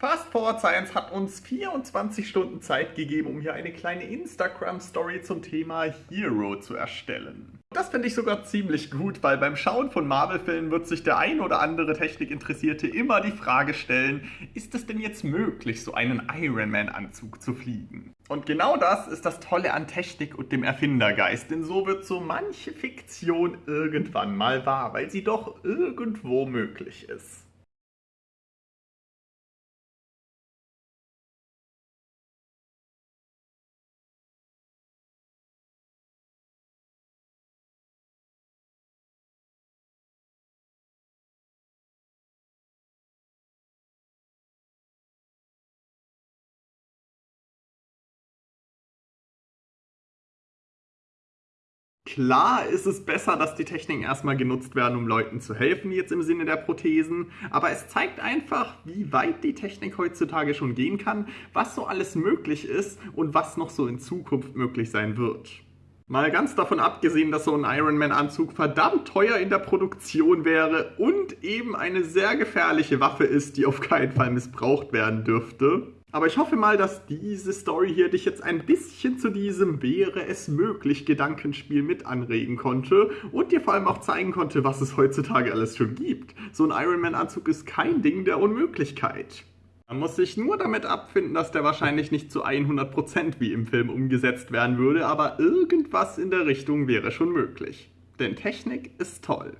Fast Forward Science hat uns 24 Stunden Zeit gegeben, um hier eine kleine Instagram-Story zum Thema Hero zu erstellen. Das finde ich sogar ziemlich gut, weil beim Schauen von Marvel-Filmen wird sich der ein oder andere Technikinteressierte immer die Frage stellen, ist es denn jetzt möglich, so einen Iron Man-Anzug zu fliegen? Und genau das ist das Tolle an Technik und dem Erfindergeist, denn so wird so manche Fiktion irgendwann mal wahr, weil sie doch irgendwo möglich ist. Klar ist es besser, dass die Techniken erstmal genutzt werden, um Leuten zu helfen, jetzt im Sinne der Prothesen, aber es zeigt einfach, wie weit die Technik heutzutage schon gehen kann, was so alles möglich ist und was noch so in Zukunft möglich sein wird. Mal ganz davon abgesehen, dass so ein Ironman-Anzug verdammt teuer in der Produktion wäre und eben eine sehr gefährliche Waffe ist, die auf keinen Fall missbraucht werden dürfte. Aber ich hoffe mal, dass diese Story hier dich jetzt ein bisschen zu diesem wäre es möglich Gedankenspiel mit anregen konnte und dir vor allem auch zeigen konnte, was es heutzutage alles schon gibt. So ein Ironman-Anzug ist kein Ding der Unmöglichkeit. Man muss sich nur damit abfinden, dass der wahrscheinlich nicht zu 100% wie im Film umgesetzt werden würde, aber irgendwas in der Richtung wäre schon möglich. Denn Technik ist toll.